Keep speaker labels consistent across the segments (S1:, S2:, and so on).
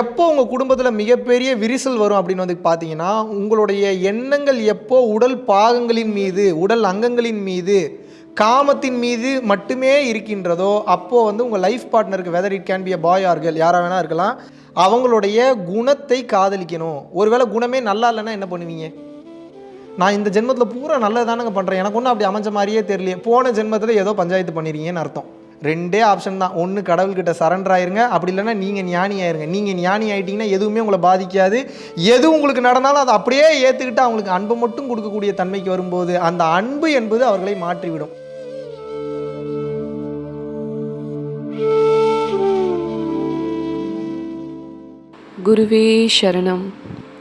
S1: எப்போ உங்கள் குடும்பத்தில் மிகப்பெரிய விரிசல் வரும் அப்படின்னு வந்து பார்த்தீங்கன்னா உங்களுடைய எண்ணங்கள் எப்போ உடல் பாகங்களின் மீது உடல் அங்கங்களின் மீது காமத்தின் மீது மட்டுமே இருக்கின்றதோ அப்போது வந்து உங்கள் life பார்ட்னருக்கு whether it can be a boy ஆர்கள் யாராக வேணா இருக்கலாம் அவங்களுடைய குணத்தை காதலிக்கணும். ஒருவேளை குணமே நல்லா இல்லைன்னா என்ன பண்ணுவீங்க? நான் இந்த ஜென்மத்தில் பூரா நல்லதானங்க பண்ணுறேன் எனக்கு ஒன்றும் அப்படி அமைஞ்ச மாதிரியே தெரியல போன ஜென்மத்தில் ஏதோ பஞ்சாயத்து பண்ணிடுறீங்கன்னு அர்த்தம். ரெண்டே ஆப்ஷன் தான். ஒன்று கடவுள்கிட்ட சரண்டர் ஆயிருங்க. அப்படி இல்லைன்னா நீங்கள் ஞானி ஆயிருங்க. நீங்கள் ஞானி ஆகிட்டிங்கன்னா எதுவுமே உங்களை பாதிக்காது. எது உங்களுக்கு நடந்தாலும் அதை அப்படியே ஏற்றுக்கிட்டு அவங்களுக்கு அன்பை மட்டும் கொடுக்கக்கூடிய தன்மைக்கு வரும்போது அந்த அன்பு என்பது அவர்களை மாற்றிவிடும்.
S2: குருவே சரணம்.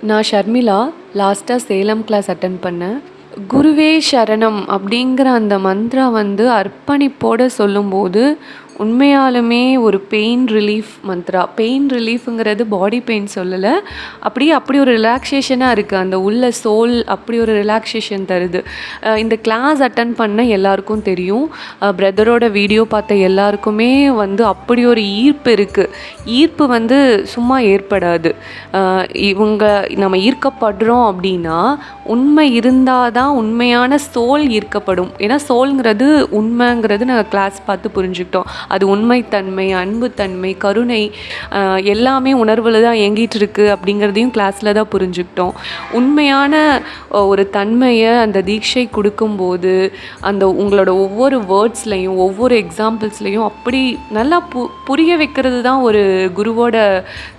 S2: நான் ஷர்மிளா லாஸ்ட்டாக சேலம் கிளாஸ் அட்டன் பண்ணேன். குருவே சரணம் அப்படிங்கிற அந்த மந்த்ரா வந்து அர்ப்பணிப்போடு சொல்லும்போது உண்மையாலுமே ஒரு பெயின் ரிலீஃப் மந்த்ரா பெயின் ரிலீஃபுங்கிறது பாடி பெயின் சொல்லலை. அப்படியே அப்படி ஒரு ரிலாக்ஸேஷனாக இருக்குது அந்த உள்ள சோல் அப்படி ஒரு ரிலாக்ஸேஷன் தருது. இந்த கிளாஸ் அட்டன் பண்ண எல்லாருக்கும் தெரியும். பிரதரோட வீடியோ பார்த்த எல்லாருக்குமே வந்து அப்படி ஒரு ஈர்ப்பு இருக்குது ஈர்ப்பு வந்து சும்மா ஏற்படாது. இவங்க நம்ம ஈர்க்கப்படுறோம் அப்படின்னா உண்மை இருந்தால் தான் உண்மையான சோல் ஈர்க்கப்படும். ஏன்னா சோல்ங்கிறது உண்மைங்கிறது நாங்கள் கிளாஸ் பார்த்து புரிஞ்சுக்கிட்டோம். அது உண்மைத்தன்மை அன்புத்தன்மை கருணை எல்லாமே உணர்வில் தான் இயங்கிட்டு இருக்கு அப்படிங்கிறதையும் கிளாஸில் தான் புரிஞ்சுக்கிட்டோம். உண்மையான ஒரு தன்மையை அந்த தீட்சை கொடுக்கும்போது அந்த உங்களோட ஒவ்வொரு வேர்ட்ஸ்லையும் ஒவ்வொரு எக்ஸாம்பிள்ஸ்லையும் அப்படி நல்லா பு புரிய வைக்கிறது தான் ஒரு குருவோட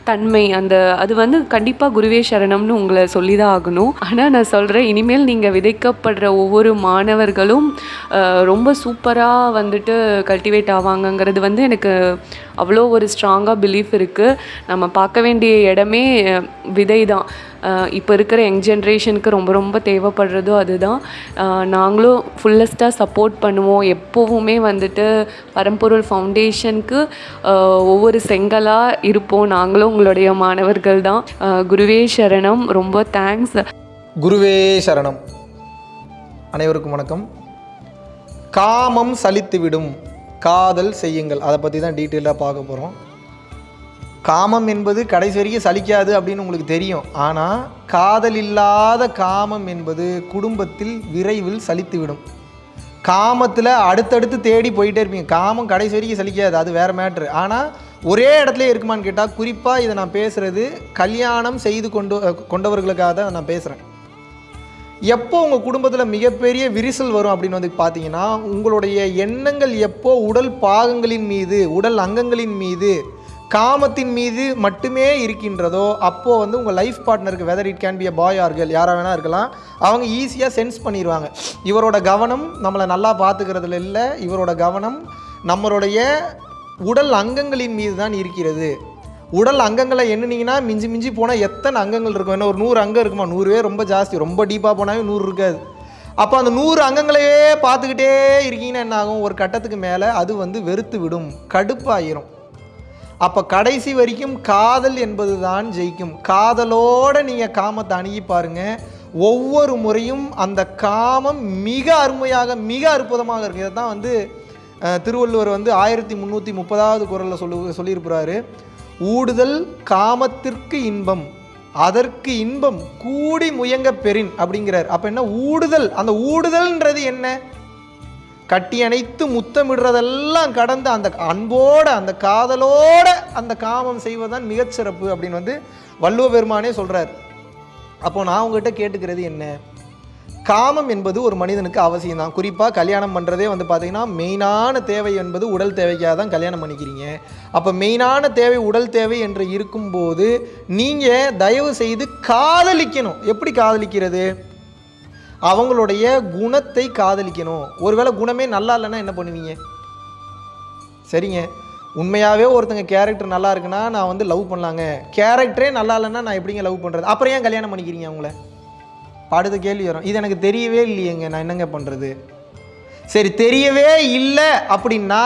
S2: தன்மை. அந்த அது வந்து கண்டிப்பாக குருவே சரணம்னு உங்களை சொல்லி தான் ஆகணும். ஆனால் நான் சொல்கிறேன் இனிமேல் நீங்கள் விதைக்கப்படுற ஒவ்வொரு மாணவர்களும் ரொம்ப சூப்பராக வந்துட்டு கல்டிவேட் ஆவாங்க இருக்காங்கிறது வந்து எனக்கு அவ்வளோ ஒரு ஸ்ட்ராங்காக பிலீஃப் இருக்குது நம்ம பார்க்க வேண்டிய இடமே விதை தான். இப்போ இருக்கிற யங் ஜென்ரேஷனுக்கு ரொம்ப ரொம்ப தேவைப்படுறதும் அதுதான். நாங்களும் ஃபுல்லஸ்ட்டாக சப்போர்ட் பண்ணுவோம். எப்போவுமே வந்துட்டு பரம்பொருள் ஃபவுண்டேஷனுக்கு ஒவ்வொரு செங்கலாக இருப்போம். நாங்களும் உங்களுடைய மாணவர்கள் தான். குருவே சரணம். ரொம்ப தேங்க்ஸ்
S1: குருவே சரணம். அனைவருக்கும் வணக்கம். காமம் சலித்துவிடும். காதல் செய்யுங்கள். அதை பற்றி தான் டீட்டெயிலாக பார்க்க போகிறோம் காமம் என்பது கடைசி வரைக்கும் சலிக்காது அப்படின்னு உங்களுக்கு தெரியும். ஆனால் காதல் இல்லாத காமம் என்பது குடும்பத்தில் விரைவில் சலித்துவிடும். காமத்தில் அடுத்தடுத்து தேடி போயிட்டே இருப்பீங்க. காமம் கடைசி வரைக்கும் சலிக்காது. அது வேறு மேட்ரு ஆனால் ஒரே இடத்துல இருக்குமான்னு கேட்டால் குறிப்பாக இதை நான் பேசுகிறது கல்யாணம் செய்து கொண்டு கொண்டவர்களுக்காக தான் நான் பேசுகிறேன் எப்போ உங்கள் குடும்பத்தில் மிகப்பெரிய விரிசல் வரும் அப்படின்னு வந்து பார்த்தீங்கன்னா உங்களுடைய எண்ணங்கள் எப்போ உடல் பாகங்களின் மீது உடல் அங்கங்களின் மீது காமத்தின் மீது மட்டுமே இருக்கின்றதோ அப்போது வந்து உங்கள் life பார்ட்னருக்கு whether it can be a boy ஆர்கள் யாராக வேணா இருக்கலாம் அவங்க ஈஸியாக சென்ஸ் பண்ணிடுவாங்க இவரோட கவனம் நம்மளை நல்லா பார்த்துக்கிறதுல இல்லை இவரோட கவனம் நம்மளுடைய உடல் அங்கங்களின் மீது தான் இருக்கிறது. உடல் அங்கங்களை எண்ணினீங்கன்னா மிஞ்சி மிஞ்சி போனால் எத்தனை அங்கங்கள் இருக்கும்? என்ன ஒரு நூறு அங்கம் இருக்குமா? நூறுவே ரொம்ப ஜாஸ்தி. ரொம்ப டீப்பாக போனாவே நூறு இருக்காது. அப்போ அந்த நூறு அங்கங்களையே பார்த்துக்கிட்டே இருக்கீங்கன்னா என்ன ஆகும்? ஒரு கட்டத்துக்கு மேலே அது வந்து வெறுத்து விடும். கடுப்பாயிரும். அப்போ கடைசி வரைக்கும் காதல் என்பது தான் ஜெயிக்கும். காதலோடு நீங்கள் காமத்தை அணுகி பாருங்க. ஒவ்வொரு முறையும் அந்த காமம் மிக அருமையாக மிக அற்புதமாக இருக்குது இதை தான் வந்து திருவள்ளுவர் வந்து ஆயிரத்தி முந்நூற்றி முப்பதாவது குரலில் சொல்லு சொல்லியிருக்கிறாரு. ஊடுதல் காமத்திற்கு இன்பம் அதற்கு இன்பம் கூடி முயங்க பெறின் அப்படிங்கிறார். அப்போ என்ன? ஊடுதல். அந்த ஊடுதல்ன்றது என்ன? கட்டி அணைத்து முத்தமிடுறதெல்லாம் கடந்து அந்த அன்போட அந்த காதலோட அந்த காமம் செய்வதுதான் மிகச்சிறப்பு அப்படின்னு வந்து வள்ளுவ பெருமானே சொல்கிறார் அப்போ நான் உங்ககிட்ட கேட்டுக்கிறது என்ன? காமம் என்பது ஒரு மனிதனுக்கு அவசியம் தான். குறிப்பாக கல்யாணம் பண்ணுறதே வந்து பார்த்தீங்கன்னா மெயினான தேவை என்பது உடல் தேவைக்காக தான் கல்யாணம் பண்ணிக்கிறீங்க. அப்போ மெயினான தேவை உடல் தேவை என்று இருக்கும்போது நீங்கள் தயவு செய்து காதலிக்கணும். எப்படி காதலிக்கிறது? அவங்களுடைய குணத்தை காதலிக்கணும். ஒருவேளை குணமே நல்லா இல்லைன்னா என்ன பண்ணுவீங்க? சரிங்க. உண்மையாகவே ஒருத்தங்க கேரக்டர் நல்லா இருக்குன்னா நான் வந்து லவ் பண்ணலாங்க. கேரக்டரே நல்லா இல்லைன்னா நான் எப்படிங்க லவ் பண்ணுறது அப்புறம் ஏன் கல்யாணம் பண்ணிக்கிறீங்க அவங்கள? அடுத்த கேள்வி வரும். இது எனக்கு தெரியவே இல்லையேங்க. நான் என்னங்க பண்ணுறது சரி தெரியவே இல்லை அப்படின்னா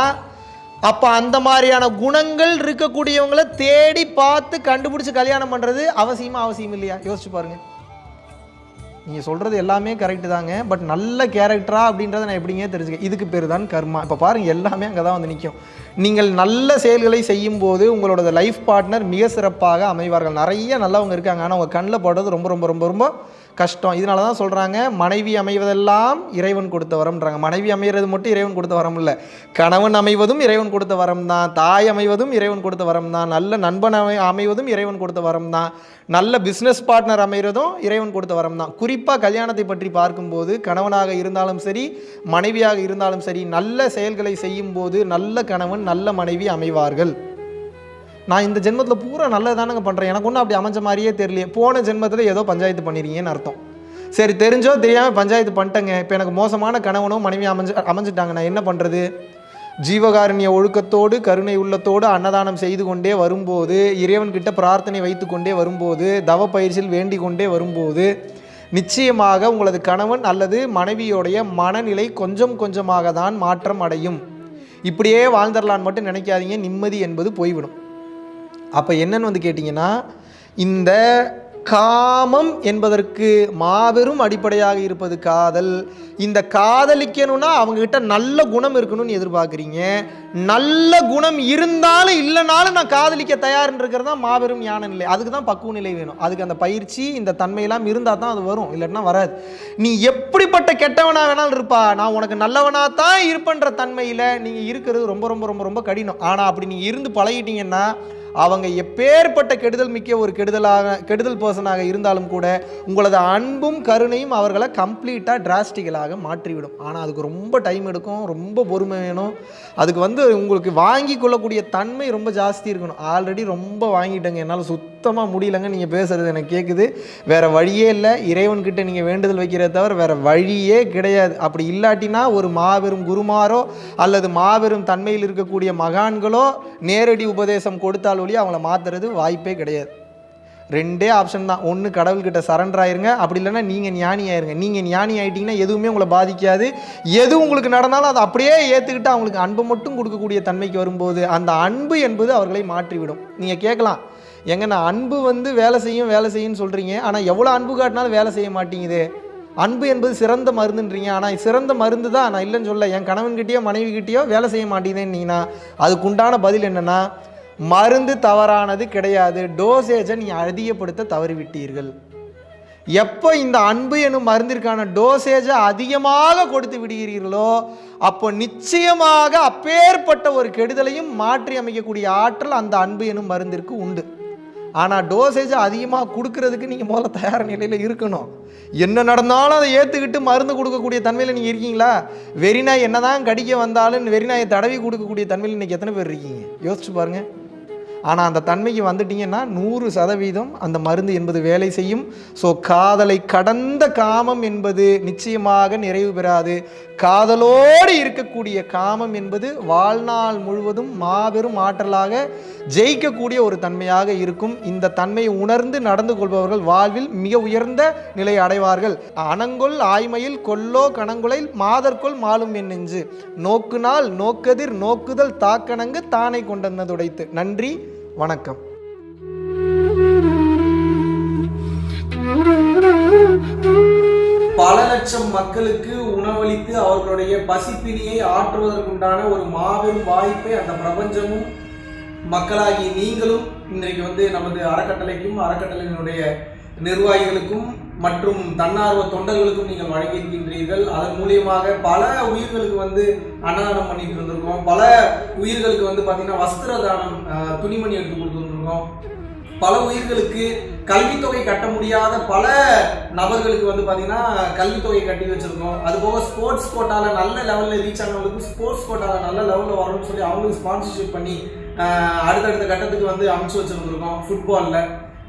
S1: அப்போ அந்த மாதிரியான குணங்கள் இருக்கக்கூடியவங்கள தேடி பார்த்து கண்டுபிடிச்சி கல்யாணம் பண்ணுறது அவசியமாக அவசியம் இல்லையா? யோசிச்சு பாருங்கள் நீங்கள் சொல்கிறது எல்லாமே கரெக்டு தாங்க. பட் நல்ல கேரக்டரா அப்படின்றத நான் எப்படிங்க தெரிஞ்சுக்க? இதுக்கு பேர் தான் கர்மா. இப்போ பாருங்கள் எல்லாமே அங்கே தான் வந்து நிற்கும் நீங்கள் நல்ல செயல்களை செய்யும் போது உங்களோட லைஃப் பார்ட்னர் மிக சிறப்பாக அமைவார்கள். நிறைய நல்லவங்க இருக்காங்க. ஆனால் உங்கள் கண்ணில் படுறது ரொம்ப ரொம்ப ரொம்ப ரொம்ப கஷ்டம். இதனால தான் சொல்கிறாங்க மனைவி அமைவதெல்லாம் இறைவன் கொடுத்த வரம்ன்றாங்க. மனைவி அமைகிறது மட்டும் இறைவன் கொடுத்த வரம் இல்லை. கணவன் அமைவதும் இறைவன் கொடுத்த வரம் தான். தாய் அமைவதும் இறைவன் கொடுத்த வரம் தான். நல்ல நண்பன் அமை அமைவதும் இறைவன் கொடுத்த வரம் தான். நல்ல பிஸ்னஸ் பார்ட்னர் அமைகிறதும் இறைவன் கொடுத்த வரம் தான். குறிப்பாக கல்யாணத்தை பற்றி பார்க்கும்போது கணவனாக இருந்தாலும் சரி மனைவியாக இருந்தாலும் சரி நல்ல செயல்களை செய்யும்போது நல்ல கணவன் நல்ல மனைவி அமைவார்கள். நான் இந்த ஜென்மத்தில் பூரா நல்லது தானங்க பண்ணுறேன் எனக்கு ஒன்றும் அப்படி அமைஞ்ச மாதிரியே தெரியலையே. போன ஜென்மத்தில் ஏதோ பஞ்சாயத்து பண்ணிடுறீங்கன்னு அர்த்தம். சரி தெரிஞ்சோ தெரியாமல் பஞ்சாயத்து பண்ணிட்டேங்க. இப்போ எனக்கு மோசமான கணவனோ மனைவி அமைஞ்சு அமைஞ்சிட்டாங்க. நான் என்ன பண்ணுறது ஜீவகாருண்ய ஒழுக்கத்தோடு கருணை உள்ளத்தோடு அன்னதானம் செய்து கொண்டே வரும்போது இறைவன்கிட்ட பிரார்த்தனை வைத்து கொண்டே வரும்போது தவ பயிற்சியில் வேண்டிக் கொண்டே வரும்போது நிச்சயமாக உங்களது கணவன் அல்லது மனைவியோடைய மனநிலை கொஞ்சம் கொஞ்சமாக தான் மாற்றம் அடையும். இப்படியே வாழ்ந்துடலான்னு மட்டும் நினைக்காதீங்க. நிம்மதி என்பது போய்விடும். அப்போ என்னன்னு வந்து கேட்டிங்கன்னா இந்த காமம் என்பதற்கு மாபெரும் அடிப்படையாக இருப்பது காதல். இந்த காதலிக்கணும்னா அவங்கக்கிட்ட நல்ல குணம் இருக்கணும்னு எதிர்பார்க்குறீங்க. நல்ல குணம் இருந்தாலும் இல்லைனாலும் நான் காதலிக்க தயார்ன்றிருக்கிறது தான் மாபெரும் ஞான நிலை. அதுக்கு தான் பக்குவ நிலை வேணும். அதுக்கு அந்த பயிற்சி இந்த தன்மையெல்லாம் இருந்தால் தான் அது வரும். இல்லைன்னா வராது. நீ எப்படிப்பட்ட கெட்டவனா வேணாலும் இருப்பா. நான் உனக்கு நல்லவனா தான் இருப்பேன்ற தன்மையில் நீங்கள் இருக்கிறது ரொம்ப ரொம்ப ரொம்ப ரொம்ப கடினம். ஆனால் அப்படி நீங்கள் இருந்து பழகிட்டீங்கன்னா அவங்க எப்பேற்பட்ட கெடுதல் மிக்க ஒரு கெடுதலாக கெடுதல் பர்சனாக இருந்தாலும் கூட உங்களது அன்பும் கருணையும் அவர்களை கம்ப்ளீட்டாக டிராஸ்டிக்கலாக மாற்றிவிடும். ஆனால் அதுக்கு ரொம்ப டைம் எடுக்கும் ரொம்ப பொறுமை வேணும். அதுக்கு வந்து உங்களுக்கு வாங்கி கொள்ளக்கூடிய தன்மை ரொம்ப ஜாஸ்தி இருக்கணும். ஆல்ரெடி ரொம்ப வாங்கிட்டேங்க. என்னால் சுத்தமாக முடியலங்க. நீங்கள் பேசுகிறது எனக்கு கேட்குது வேறு வழியே இல்லை. இறைவன்கிட்ட நீங்கள் வேண்டுதல் வைக்கிறத தவிர வேறு வழியே கிடையாது. அப்படி இல்லாட்டினா ஒரு மாபெரும் குருமாரோ அல்லது மாபெரும் தன்மையில் இருக்கக்கூடிய மகான்களோ நேரடி உபதேசம் கொடுத்தால் ஒழி அவங்கள மாற்றுறது வாய்ப்பே கிடையாது. ரெண்டே ஆப்ஷன் தான். ஒன்று கடவுள்கிட்ட சரண்டர் ஆயிருங்க. அப்படி இல்லைன்னா நீங்கள் ஞானி ஆயிருங்க. நீங்கள் ஞானி ஆகிட்டிங்கன்னா எதுவுமே உங்களை பாதிக்காது. எது உங்களுக்கு நடந்தாலும் அதை அப்படியே ஏற்றுக்கிட்டு அவங்களுக்கு அன்பு மட்டும் கொடுக்கக்கூடிய தன்மைக்கு வரும்போது அந்த அன்பு என்பது அவர்களை மாற்றிவிடும். நீங்கள் கேட்கலாம். எங்க நான் அன்பு வந்து வேலை செய்யும் வேலை செய்யும்னு சொல்கிறீங்க ஆனால் எவ்வளோ அன்பு காட்டினாலும் வேலை செய்ய மாட்டேங்குது. அன்பு என்பது சிறந்த மருந்துன்றீங்க. ஆனால் சிறந்த மருந்து தான் நான் இல்லைன்னு சொல்ல. என் கணவன்கிட்டயோ மனைவிக்கிட்டேயோ வேலை செய்ய மாட்டேங்குதுன்னீங்கன்னா அதுக்குண்டான பதில் என்னென்னா மருந்து தவறானது கிடையாது. டோசேஜை நீ அதிகப்படுத்த தவறிவிட்டீர்கள். எப்போ இந்த அன்பு எனும் மருந்திற்கான டோசேஜை அதிகமாக கொடுத்து விடுகிறீர்களோ அப்போ நிச்சயமாக அப்பேற்பட்ட ஒரு கெடுதலையும் மாற்றி அமைக்கக்கூடிய ஆற்றல் அந்த அன்பு எனும் மருந்திற்கு உண்டு. ஆனால் டோசேஜை அதிகமாக கொடுக்கறதுக்கு நீங்கள் முதல்ல தயார் நிலையில் இருக்கணும். என்ன நடந்தாலும் அதை ஏற்றுக்கிட்டு மருந்து கொடுக்கக்கூடிய தன்மையில் நீங்கள் இருக்கீங்களா? வெறிநாய் என்ன தான் கடிக்க வந்தாலும் வெறிநாயை தடவி கொடுக்கக்கூடிய தன்மையில் இன்றைக்கி எத்தனை பேர் இருக்கீங்க? யோசிச்சு பாருங்கள் ஆனால் அந்த தன்மைக்கு வந்துட்டீங்கன்னா நூறு சதவீதம் அந்த மருந்து என்பது வேலை செய்யும். ஸோ காதலை கடந்த காமம் என்பது நிச்சயமாக நிறைவு பெறாது. காதலோடு இருக்கக்கூடிய காமம் என்பது வாழ்நாள் முழுவதும் மாபெரும் ஆற்றலாக ஜெயிக்கக்கூடிய ஒரு தன்மையாக இருக்கும். இந்த தன்மையை உணர்ந்து நடந்து கொள்பவர்கள் வாழ்வில் மிக உயர்ந்த நிலை அடைவார்கள். அனங்கொல் ஆய்மையில் கொல்லோ கணங்குலை மாதற்கொள் மாலும் என் நெஞ்சு. நோக்குனால் நோக்கதிர் நோக்குதல் தாக்கணங்கு தானை கொண்டனதுடைத்து நன்றி. வணக்கம்.
S3: பல லட்சம் மக்களுக்கு உணவளித்து அவர்களுடைய பசிப்பினியை ஆற்றுவதற்குண்டான ஒரு மாபெரும் வாய்ப்பை அந்த பிரபஞ்சமும் மக்களாகி நீங்களும் இன்றைக்கு வந்து நமது அறக்கட்டளைக்கும் அறக்கட்டளையினுடைய நிர்வாகிகளுக்கும் மற்றும் தன்னார்வ தொண்டர்களுக்கும் நீங்கள் வழங்கியிருக்கின்றீர்கள். அதன் மூலியமாக பல உயிர்களுக்கு வந்து அன்னதானம் பண்ணிட்டு இருந்திருக்கோம். பல உயிர்களுக்கு வந்து பார்த்தீங்கன்னா வஸ்திர தானம் துணிமணி எடுத்து கொடுத்துருந்துருக்கோம் பல உயிர்களுக்கு கல்வித்தொகை கட்ட முடியாத பல நபர்களுக்கு வந்து பார்த்தீங்கன்னா கல்வித்தொகை கட்டி வச்சிருக்கோம். அது போக ஸ்போர்ட்ஸ் கோட்டாவில் நல்ல லெவலில் ரீச் ஆனவங்களுக்கு ஸ்போர்ட்ஸ் கோட்டாவில் நல்ல லெவலில் வரணும்னு சொல்லி அவங்களுக்கு ஸ்பான்சர்ஷிப் பண்ணி அடுத்தடுத்த கட்டத்துக்கு வந்து அமைச்சு வச்சுருந்துருக்கோம். ஃபுட்பாலில்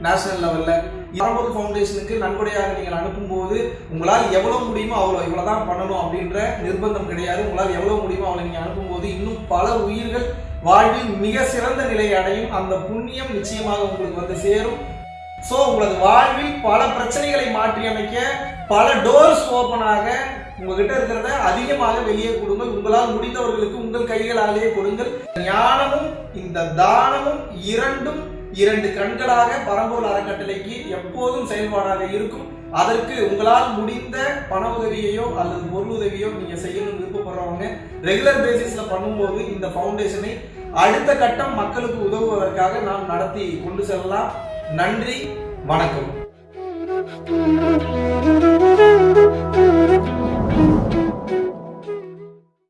S3: நேஷனல் லெவலில் பரம்பொருள் ஃபவுண்டேஷனுக்கு நன்கொடையாக நீங்கள் அனுப்பும்போது உங்களால் எவ்வளோ முடியுமோ அவ்வளோ இவ்வளோ தான் பண்ணணும் அப்படின்ற நிர்பந்தம் கிடையாது. உங்களால் எவ்வளோ முடியுமோ அவ்வளோ நீங்கள் அனுப்பும்போது இன்னும் பல உயிர்கள் வாழ்வில் மிக சிறந்த நிலையை அடையும். அந்த புண்ணியம் நிச்சயமாக உங்களுக்கு வந்து சேரும். ஸோ உங்களது வாழ்வில் பல பிரச்சனைகளை மாற்றி அமைக்க பல டோர்ஸ் ஓப்பனாக உங்ககிட்ட இருக்கிறத அதிகமாக வெளியே கொடுங்கள். உங்களால் முடிந்தவர்களுக்கு உங்கள் கைகளாலேயே கொடுங்கள். ஞானமும் இந்த தானமும் இரண்டும்
S1: இரண்டு கண்களாக பரம்பூர் அறக்கட்டளைக்கு எப்போதும் செயல்பாடாக இருக்கும். அதற்கு உங்களால் முடிந்த பண உதவியையோ அல்லது பொருள் உதவியோ நீங்க செய்யணும்னு விருப்பப்படுறவங்க ரெகுலர் பேசிஸ்ல பண்ணும்போது இந்த ஃபவுண்டேஷனை அடுத்த கட்டம் மக்களுக்கு உதவுவதற்காக நாம் நடத்தி கொண்டு செல்லலாம். நன்றி வணக்கம்.